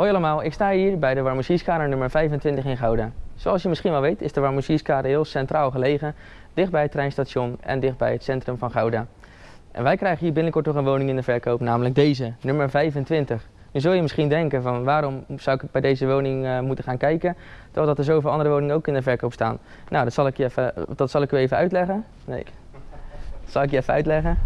Hoi allemaal, ik sta hier bij de Warmoesierskade nummer 25 in Gouda. Zoals je misschien wel weet is de Warmoesierskade heel centraal gelegen, dicht bij het treinstation en dichtbij het centrum van Gouda. En wij krijgen hier binnenkort nog een woning in de verkoop, namelijk deze, nummer 25. Nu zul je misschien denken van waarom zou ik bij deze woning uh, moeten gaan kijken, terwijl dat er zoveel andere woningen ook in de verkoop staan. Nou, dat zal ik, je even, dat zal ik u even uitleggen. Nee, dat zal ik je even uitleggen.